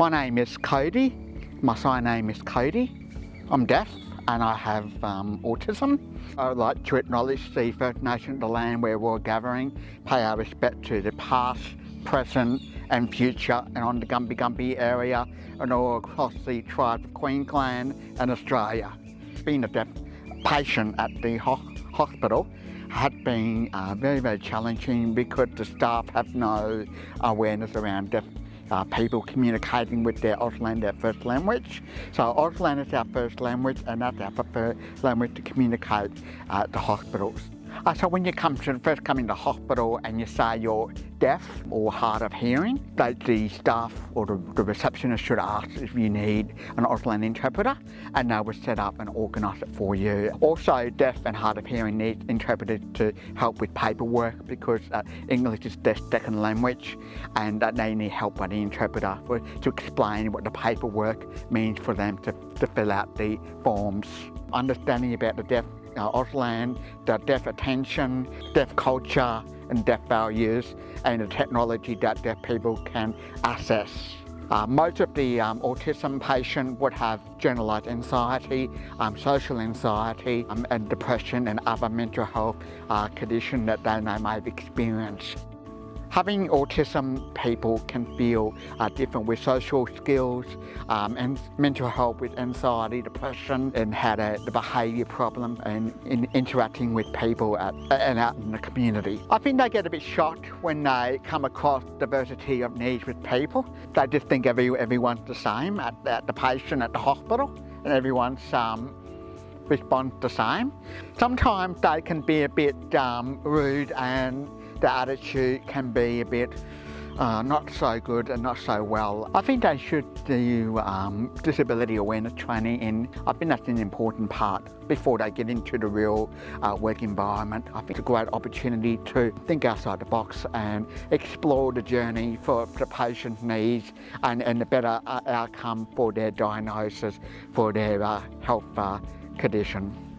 My name is Cody. My sign name is Cody. I'm deaf and I have um, autism. I would like to acknowledge the First Nation of the land where we're gathering, pay our respect to the past, present and future and on the Gubbi Gubbi area and all across the tribe of Queensland and Australia. Being a deaf patient at the ho hospital had been uh, very, very challenging because the staff have no awareness around deaf uh, people communicating with their Auslan, their first language. So Auslan is our first language and that's our preferred language to communicate uh, at the hospitals. Uh, so when you come to first come into hospital and you say you're deaf or hard of hearing, that the staff or the, the receptionist should ask if you need an Auslan interpreter and they will set up and organise it for you. Also deaf and hard of hearing need interpreters to help with paperwork because uh, English is their second language and uh, they need help by the interpreter for, to explain what the paperwork means for them to, to fill out the forms. Understanding about the deaf uh, Auslan, the deaf attention, deaf culture and deaf values and the technology that deaf people can access. Uh, most of the um, autism patient would have generalised anxiety, um, social anxiety um, and depression and other mental health uh, conditions that they may have experienced. Having autism people can feel uh, different with social skills um, and mental health with anxiety, depression and had a, the behaviour problem and in interacting with people at, and out in the community. I think they get a bit shocked when they come across diversity of needs with people. They just think every, everyone's the same at, at the patient at the hospital and everyone's um, responds the same. Sometimes they can be a bit um, rude and the attitude can be a bit uh, not so good and not so well. I think they should do um, disability awareness training and I think that's an important part before they get into the real uh, work environment. I think it's a great opportunity to think outside the box and explore the journey for the patient's needs and, and a better uh, outcome for their diagnosis, for their uh, health uh, condition.